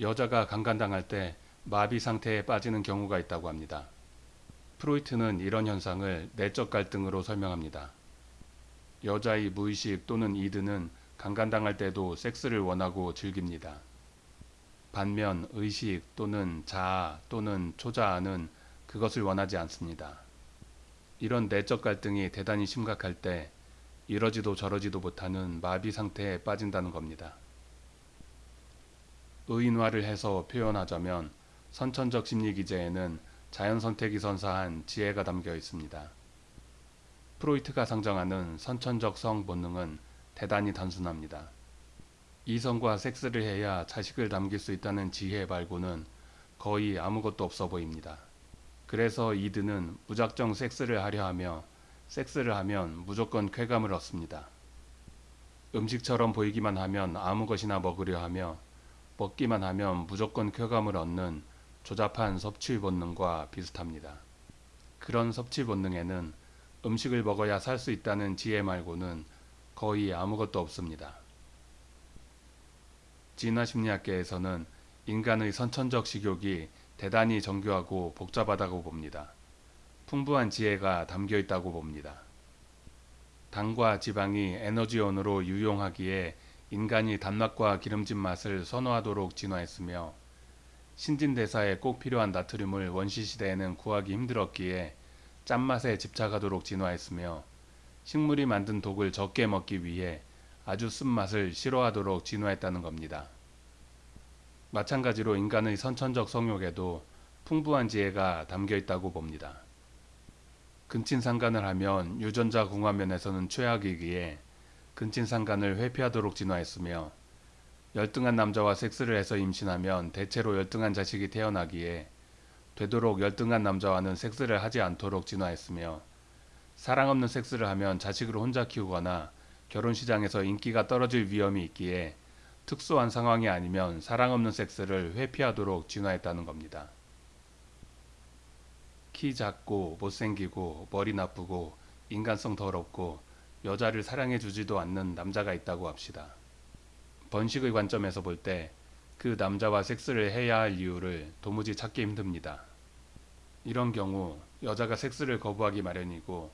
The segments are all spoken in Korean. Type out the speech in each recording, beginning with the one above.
여자가 강간당할 때 마비 상태에 빠지는 경우가 있다고 합니다. 프로이트는 이런 현상을 내적 갈등으로 설명합니다. 여자의 무의식 또는 이드는 강간당할 때도 섹스를 원하고 즐깁니다. 반면 의식 또는 자아 또는 초자아는 그것을 원하지 않습니다. 이런 내적 갈등이 대단히 심각할 때 이러지도 저러지도 못하는 마비 상태에 빠진다는 겁니다. 의인화를 해서 표현하자면 선천적 심리 기제에는 자연 선택이 선사한 지혜가 담겨 있습니다. 프로이트가 상정하는 선천적 성 본능은 대단히 단순합니다. 이성과 섹스를 해야 자식을 남길 수 있다는 지혜 말고는 거의 아무것도 없어 보입니다. 그래서 이드는 무작정 섹스를 하려 하며 섹스를 하면 무조건 쾌감을 얻습니다. 음식처럼 보이기만 하면 아무 것이나 먹으려 하며 먹기만 하면 무조건 쾌감을 얻는 조잡한 섭취 본능과 비슷합니다. 그런 섭취 본능에는 음식을 먹어야 살 수 있다는 지혜 말고는 거의 아무것도 없습니다. 진화 심리학계에서는 인간의 선천적 식욕이 대단히 정교하고 복잡하다고 봅니다. 풍부한 지혜가 담겨 있다고 봅니다. 당과 지방이 에너지원으로 유용하기에 인간이 단맛과 기름진 맛을 선호하도록 진화했으며 신진대사에 꼭 필요한 나트륨을 원시시대에는 구하기 힘들었기에 짠맛에 집착하도록 진화했으며 식물이 만든 독을 적게 먹기 위해 아주 쓴맛을 싫어하도록 진화했다는 겁니다. 마찬가지로 인간의 선천적 성욕에도 풍부한 지혜가 담겨 있다고 봅니다. 근친상간을 하면 유전자 궁합면에서는 최악이기에 근친상간을 회피하도록 진화했으며 열등한 남자와 섹스를 해서 임신하면 대체로 열등한 자식이 태어나기에 되도록 열등한 남자와는 섹스를 하지 않도록 진화했으며 사랑 없는 섹스를 하면 자식을 혼자 키우거나 결혼 시장에서 인기가 떨어질 위험이 있기에 특수한 상황이 아니면 사랑 없는 섹스를 회피하도록 진화했다는 겁니다. 키 작고 못생기고 머리 나쁘고 인간성 더럽고 여자를 사랑해 주지도 않는 남자가 있다고 합시다. 번식의 관점에서 볼 때 그 남자와 섹스를 해야 할 이유를 도무지 찾기 힘듭니다. 이런 경우 여자가 섹스를 거부하기 마련이고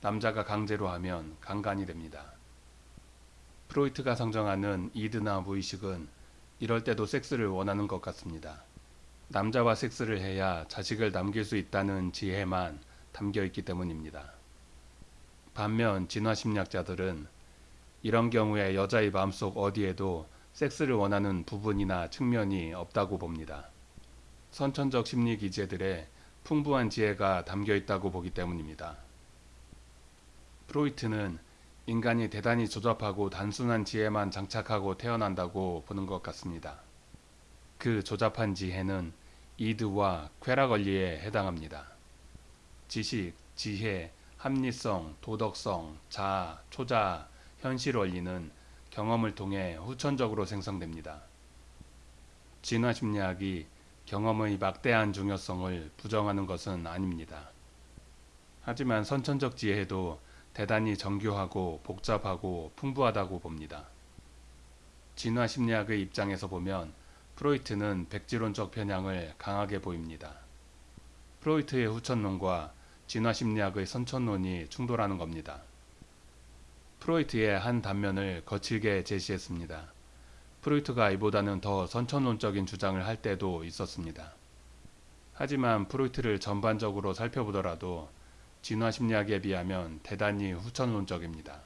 남자가 강제로 하면 강간이 됩니다. 프로이트가 상정하는 이드나 무의식은 이럴 때도 섹스를 원하는 것 같습니다. 남자와 섹스를 해야 자식을 남길 수 있다는 지혜만 담겨 있기 때문입니다. 반면 진화심리학자들은 이런 경우에 여자의 마음속 어디에도 섹스를 원하는 부분이나 측면이 없다고 봅니다. 선천적 심리 기제들의 풍부한 지혜가 담겨 있다고 보기 때문입니다. 프로이트는 인간이 대단히 조잡하고 단순한 지혜만 장착하고 태어난다고 보는 것 같습니다. 그 조잡한 지혜는 이드와 쾌락 원리에 해당합니다. 지식, 지혜, 합리성, 도덕성, 자아, 초자아, 현실 원리는 경험을 통해 후천적으로 생성됩니다. 진화 심리학이 경험의 막대한 중요성을 부정하는 것은 아닙니다. 하지만 선천적 지혜도 대단히 정교하고 복잡하고 풍부하다고 봅니다. 진화 심리학의 입장에서 보면 프로이트는 백지론적 편향을 강하게 보입니다. 프로이트의 후천론과 진화심리학의 선천론이 충돌하는 겁니다. 프로이트의 한 단면을 거칠게 제시했습니다. 프로이트가 이보다는 더 선천론적인 주장을 할 때도 있었습니다. 하지만 프로이트를 전반적으로 살펴보더라도 진화심리학에 비하면 대단히 후천론적입니다.